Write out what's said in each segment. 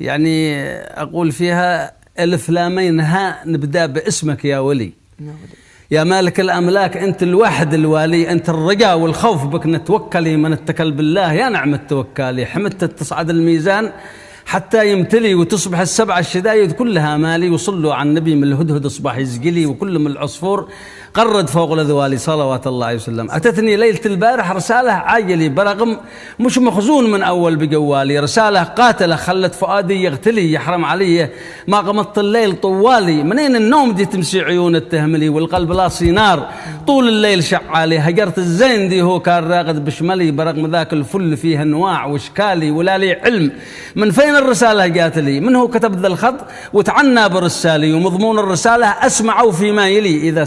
يعني أقول فيها ألف لامين ها نبدأ باسمك يا ولي. يا مالك الأملاك أنت الواحد الوالي أنت الرجاء والخوف بك نتوكلي من اتكل بالله. يا نعم التوكالي حمدت تصعد الميزان حتى يمتلي وتصبح السبع الشدايد كلها مالي. وصلوا على النبي من الهدهد اصبح يزقلي وكل من العصفور قرد فوق الذوالي صلوات الله عليه وسلم. أتتني ليلة البارح رسالة عاجلي برغم مش مخزون من أول بجوالي رسالة قاتلة خلت فؤادي يغتلي يحرم علي. ما قمت الليل طوالي. منين النوم دي تمسي عيون التهملي والقلب لاصي نار طول الليل شعالي. هجرت الزين دي هو كان راقد بشملي برغم ذاك الفل فيه أنواع وإشكالي ولا لي علم. من فين الرسالة جات لي؟ من هو كتب ذا الخط؟ وتعنى برسالي. ومضمون الرسالة أسمعه فيما يلي إذا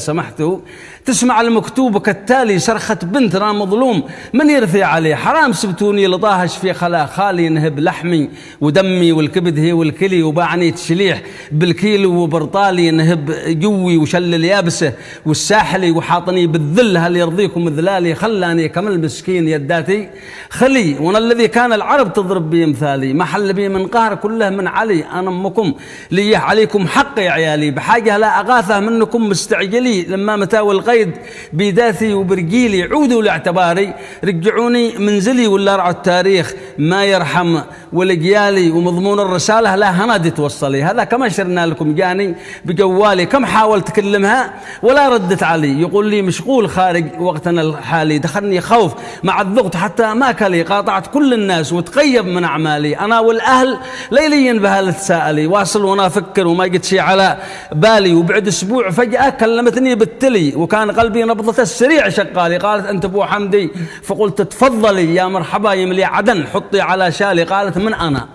تسمع المكتوب كالتالي صرخة بنت أنا مظلوم من يرثي عليه حرام سبتوني لطاهش في خلا. خالي نهب لحمي ودمي والكبد هي والكلي وباعني تشليح. بالكيلو وبرطالي نهب جوي وشل اليابسة. والساحلي وحاطني بالذل هل يرضيكم ذلالي خلاني كمل مسكين يداتي. خلي وأنا الذي كان العرب تضرب بي مثالي. ما حل بي من قهر كله من علي أنا أمكم. لي عليكم حق يا عيالي. بحاجة لا أغاثة منكم مستعجلي. لما متاوي القيد بيداثي وبرجيلي عودوا لاعتباري رجعوني منزلي ولا رعوا التاريخ. ما يرحم ولقيالي ومضمون الرسالة لا هنادي توصلي. هذا كما شرنا لكم جاني بجوالي كم حاولت أكلمها ولا ردت علي. يقول لي مشغول خارج وقتنا الحالي. دخلني خوف مع الضغط حتى ما كلي. قاطعت كل الناس وتقيب من أعمالي. أنا والأهل ليليا بها تساءلي واصل وأنا أفكر وما قد شيء على بالي. وبعد أسبوع فجأة كلمتني بالتلي. وكان قلبي نبضة السريع شقالي قالت أنت أبو حمدي. فقلت تفضلي يا مرحبا يملي عدن. حطي على شالي قالت من أنا؟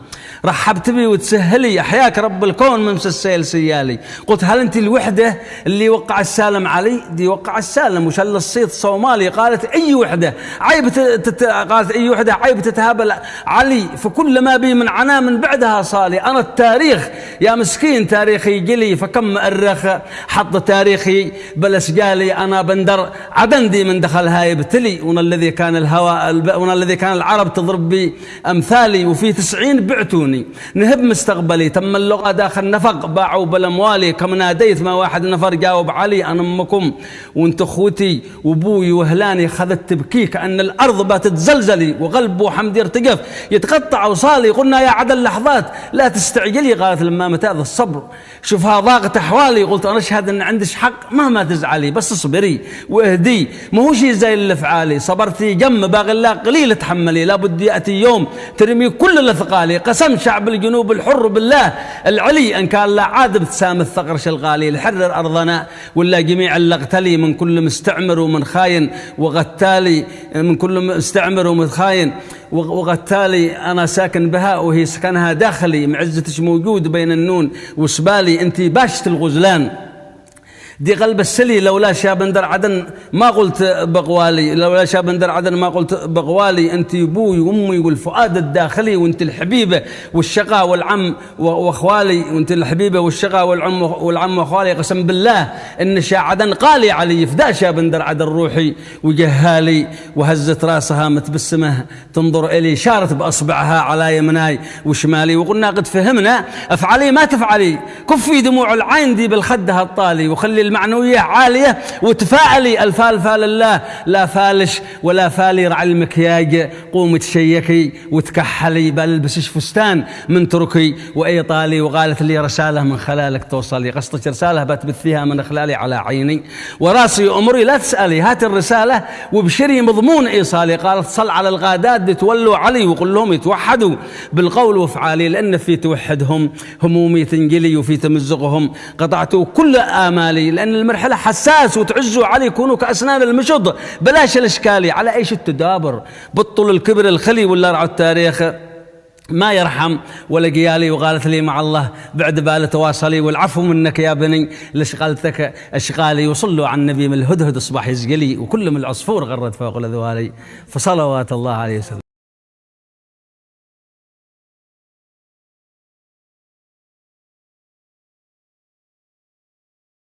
رحبت بي وتسهلي أحياك رب الكون من السيل سيالي. قلت هل أنت الوحدة اللي وقع السالم علي؟ دي وقع السالم. وشل الصيت صومالي قالت أي وحدة؟ عيب تت... قالت أي وحدة؟ عيب تتهابل علي. فكل ما بي من عنا من بعدها صالي. أنا التاريخ. يا مسكين تاريخي جلي فكم مؤرخ حط تاريخي بلس قالي. أنا بندر عدندي من دخل هاي بتلي وأنا الذي كان الهواء وأنا الذي كان العرب تضرب بي أمثالي. وفي تسعين بعتوني يعطوني نهب مستقبلي تم اللغة داخل نفق باعوا بالأموالي كم ناديت ما واحد نفر جاوب علي أنا أمكم. وأنت أخوتي وأبوي وهلاني خذت تبكي كأن الأرض باتتزلزلي وقلب وحمد يرتقف يتقطع وصالي قلنا يا عدل لحظات لا تستعجلي قالت لما متى هذا الصبر. شوفها ضاقت أحوالي قلت أنا أشهد أن عندك حق مهما تزعلي بس اصبري وأهدي. ما هو شيء زي اللي صبرتي جم باغي الله قليل تحملي لابد يأتي يوم ترمي كل الأثقالي شعب الجنوب الحر بالله. العلي إن كان لا عاد بتسام الثغر شلغالي لحرر أرضنا ولا جميع اللغتلي. من كل مستعمر ومن خاين. وغتالي من كل مستعمر ومن خاين. وغتالي أنا ساكن بها وهي سكنها داخلي. معزتش موجود بين النون. وسبالي انت باشت الغزلان. دي قلب السلي لولا شاب در عدن ما قلت بغوالي لولا شاب در عدن ما قلت بغوالي. انت أبوي وامي والفؤاد الداخلي وانت الحبيبة والشقاء والعم واخوالي وانت الحبيبة والشقاء والعم والعم واخوالي. قسم بالله ان شا عدن قالي علي فدا شاب در عدن روحي وجهالي وهزت راسها متبسمه تنظر إلي شارت بأصبعها على يمناي وشمالي وقلنا قد فهمنا افعلي ما تفعلي. كفي دموع العين دي بالخدها الطالي وخلي المعنوية عالية وتفاعلي الفال لله لا فالش ولا فالي رع المكياج قومي تشيكي وتكحلي بلبسش فستان من تركي وإيطالي وقالت لي رسالة من خلالك توصلي قصدك رسالة بتبث فيها من خلالي على عيني. وراسي أمري لا تسألي هات الرسالة وبشري مضمون إيصالي. قالت صل على الغادات تولوا علي وقل لهم يتوحدوا بالقول وافعالي لأن في توحدهم همومي تنجلي وفي تمزقهم قطعت كل آمالي لأن المرحلة حساس وتعزوا علي يكونوا كأسنان المشط. بلاش الإشكالي على إيش التدابر؟ بطل الكبر الخلي ولا رعوا التاريخ. ما يرحم ولا قيالي وقالت لي مع الله بعد بال تواصلي والعفو منك يا بني. لشغلتك أشغالي وصلوا على النبي من الهدهد أصبح يزقلي وكل من العصفور غرد فوق الأذوالي. فصلوات الله عليه وسلم.